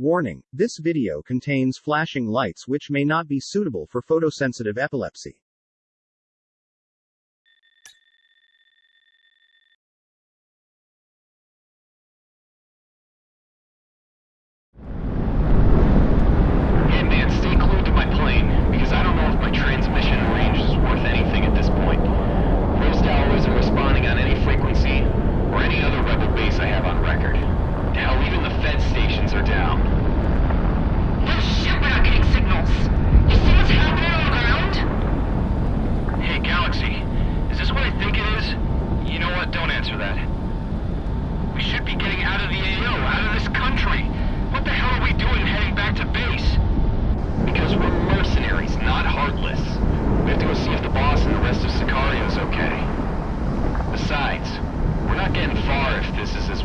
Warning, this video contains flashing lights which may not be suitable for photosensitive epilepsy.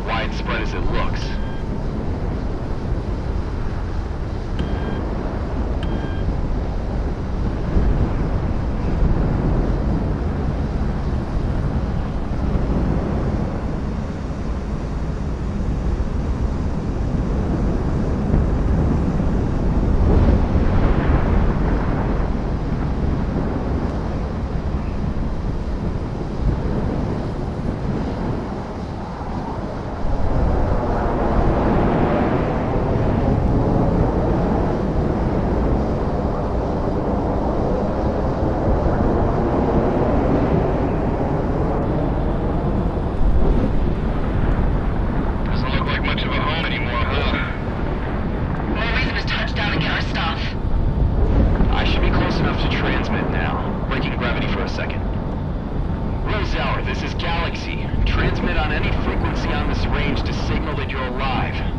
widespread as it looks. range to signal that you're alive.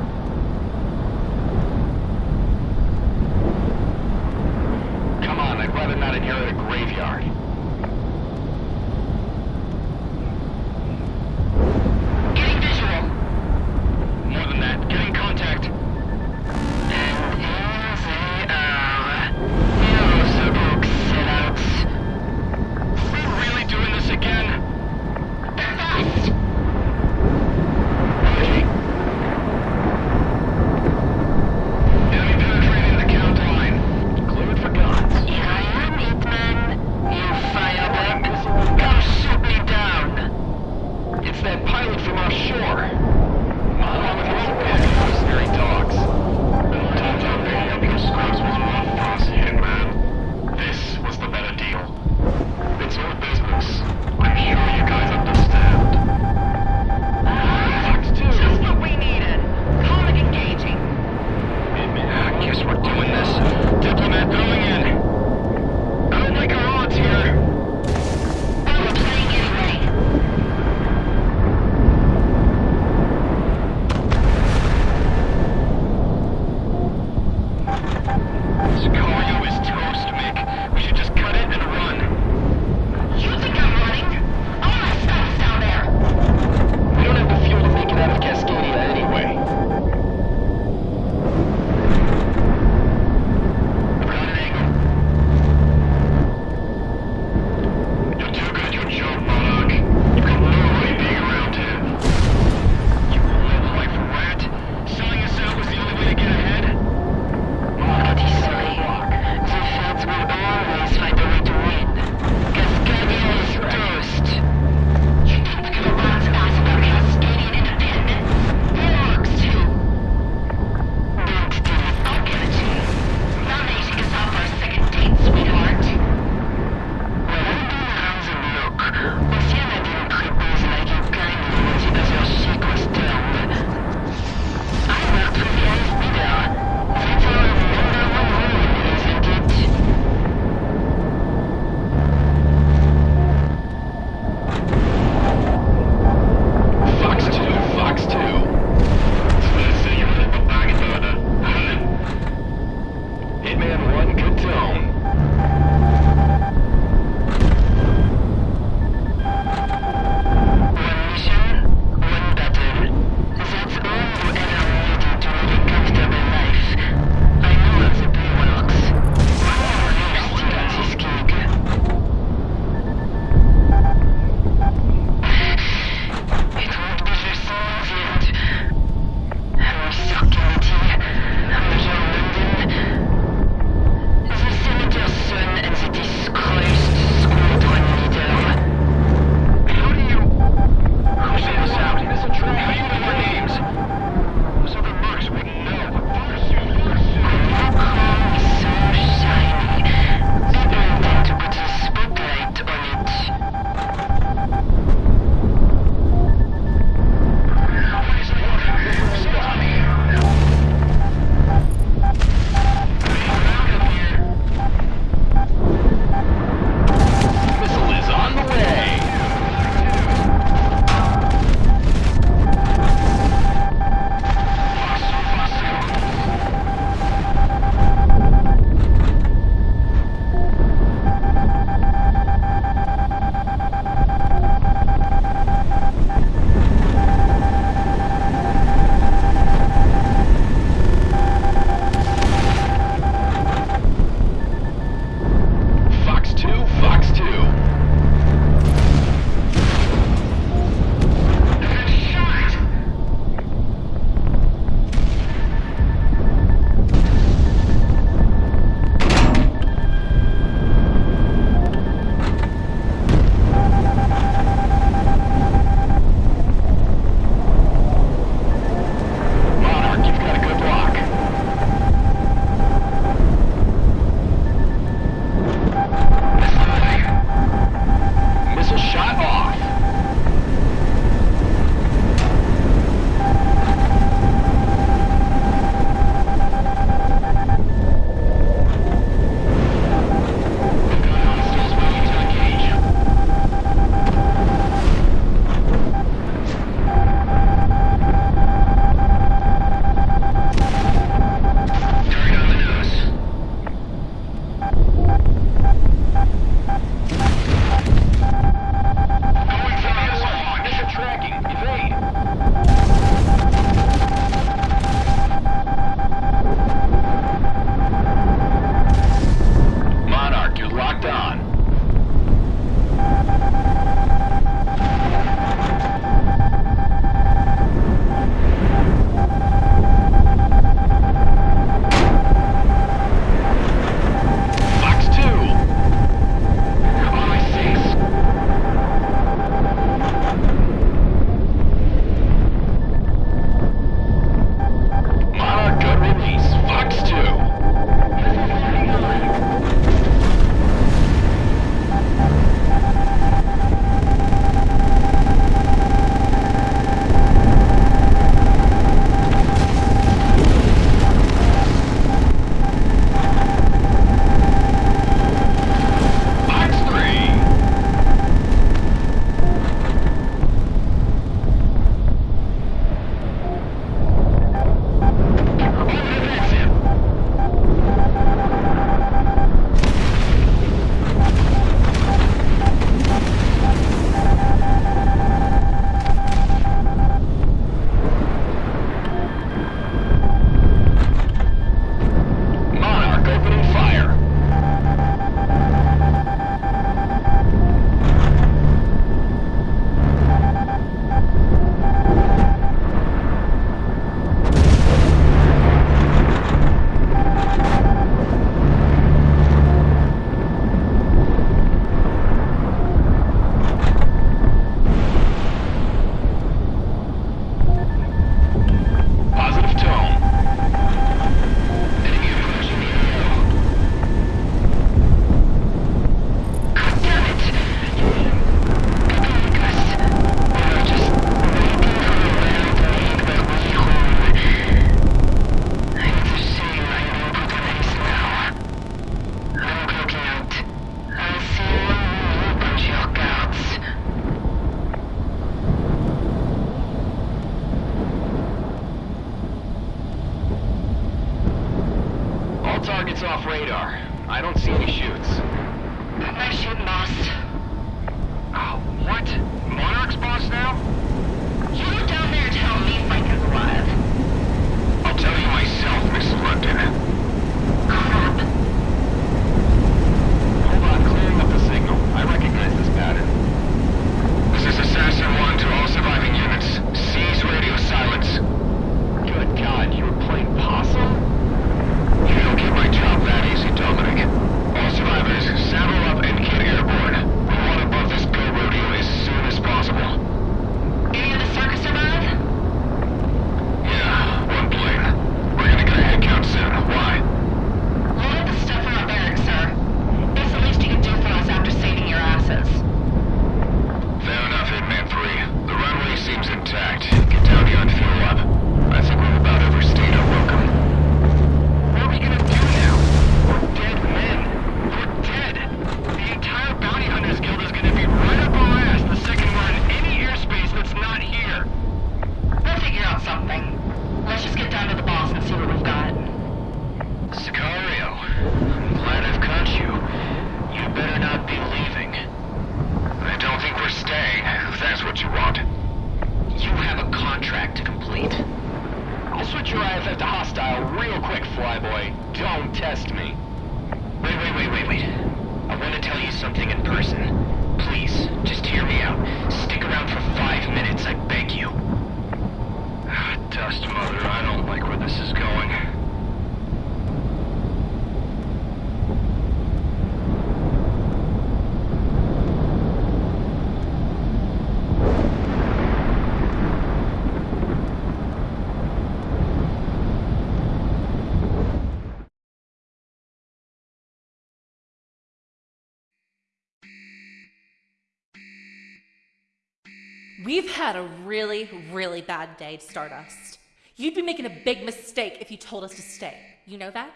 We've had a really, really bad day, Stardust. You'd be making a big mistake if you told us to stay. You know that?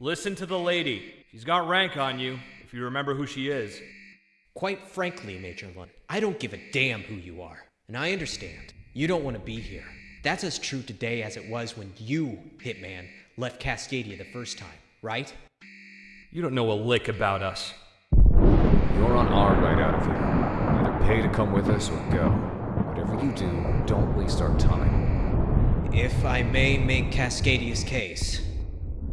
Listen to the lady. She's got rank on you, if you remember who she is. Quite frankly, Major Lund, I don't give a damn who you are. And I understand. You don't want to be here. That's as true today as it was when you, Hitman, left Cascadia the first time, right? You don't know a lick about us. You're on our ride out of here. Pay to come with us or go. Whatever you do, don't waste our time. If I may make Cascadia's case,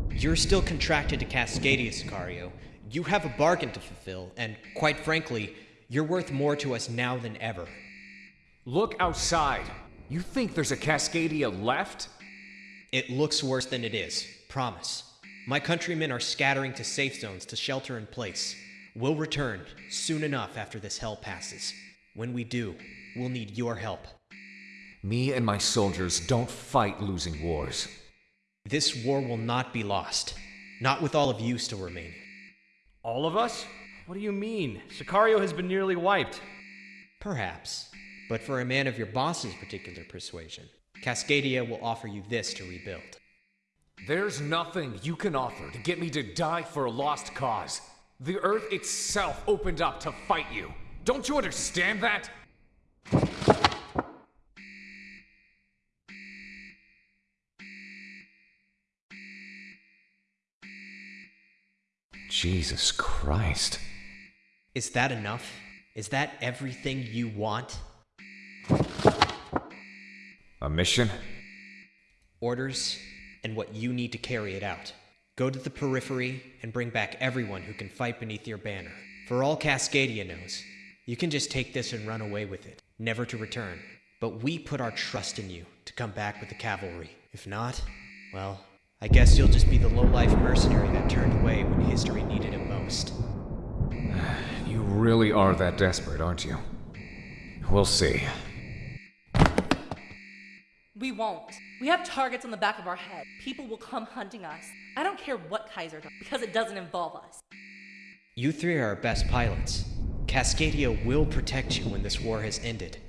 you're still contracted to Cascadia, Sicario. You have a bargain to fulfill, and quite frankly, you're worth more to us now than ever. Look outside. You think there's a Cascadia left? It looks worse than it is, promise. My countrymen are scattering to safe zones to shelter in place. We'll return soon enough after this hell passes. When we do, we'll need your help. Me and my soldiers don't fight losing wars. This war will not be lost. Not with all of you still remaining. All of us? What do you mean? Sicario has been nearly wiped. Perhaps. But for a man of your boss's particular persuasion, Cascadia will offer you this to rebuild. There's nothing you can offer to get me to die for a lost cause. The Earth itself opened up to fight you. Don't you understand that? Jesus Christ. Is that enough? Is that everything you want? A mission? Orders and what you need to carry it out. Go to the periphery and bring back everyone who can fight beneath your banner. For all Cascadia knows, you can just take this and run away with it, never to return. But we put our trust in you to come back with the cavalry. If not, well, I guess you'll just be the low-life mercenary that turned away when history needed him most. You really are that desperate, aren't you? We'll see. We won't. We have targets on the back of our head. People will come hunting us. I don't care what Kaiser does, because it doesn't involve us. You three are our best pilots. Cascadia will protect you when this war has ended.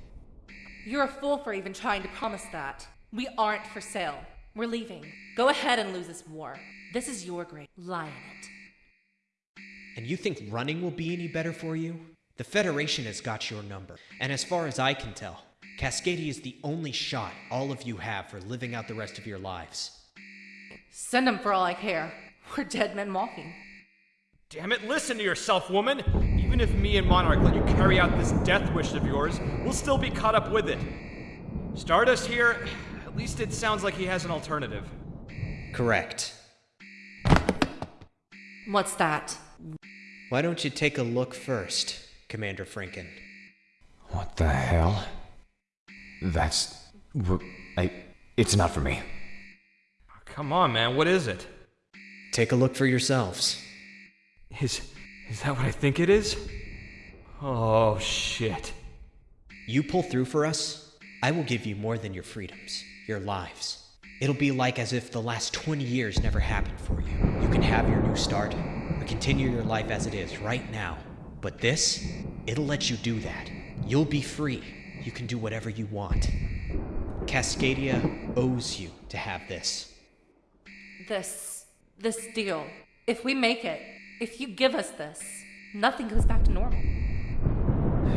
You're a fool for even trying to promise that. We aren't for sale. We're leaving. Go ahead and lose this war. This is your grave. Lie in it. And you think running will be any better for you? The Federation has got your number. And as far as I can tell, Cascadia is the only shot all of you have for living out the rest of your lives. Send them for all I care. We're dead men walking. Damn it, listen to yourself, woman! Even if me and Monarch let you carry out this death wish of yours, we'll still be caught up with it. Stardust here, at least it sounds like he has an alternative. Correct. What's that? Why don't you take a look first, Commander Franken? What the hell? That's. w- I. It's not for me. Come on, man, what is it? Take a look for yourselves. Is. Is that what I think it is? Oh, shit. You pull through for us, I will give you more than your freedoms, your lives. It'll be like as if the last 20 years never happened for you. You can have your new start, or continue your life as it is right now. But this, it'll let you do that. You'll be free. You can do whatever you want. Cascadia owes you to have this. This. this deal. If we make it, if you give us this, nothing goes back to normal.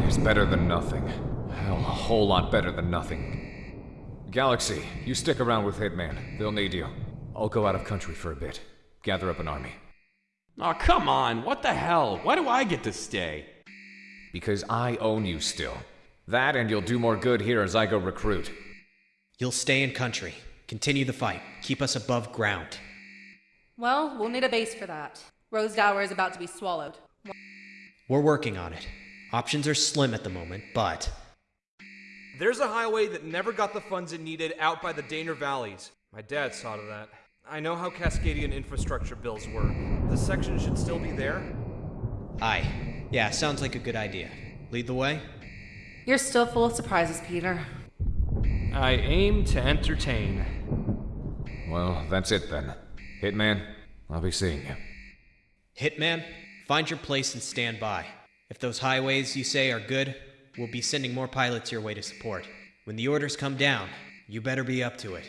It's better than nothing. Hell, a whole lot better than nothing. Galaxy, you stick around with Hitman. They'll need you. I'll go out of country for a bit. Gather up an army. Oh, come on. What the hell? Why do I get to stay? Because I own you still. That and you'll do more good here as I go recruit. You'll stay in country, continue the fight, keep us above ground. Well, we'll need a base for that. Rosedower is about to be swallowed. We're working on it. Options are slim at the moment, but There's a highway that never got the funds it needed out by the Daner Valleys. My dad saw to that. I know how Cascadian infrastructure bills were. The section should still be there. aye. Yeah, sounds like a good idea. Lead the way? You're still full of surprises, Peter. I aim to entertain. Well, that's it then. Hitman, I'll be seeing you. Hitman, find your place and stand by. If those highways you say are good, we'll be sending more pilots your way to support. When the orders come down, you better be up to it.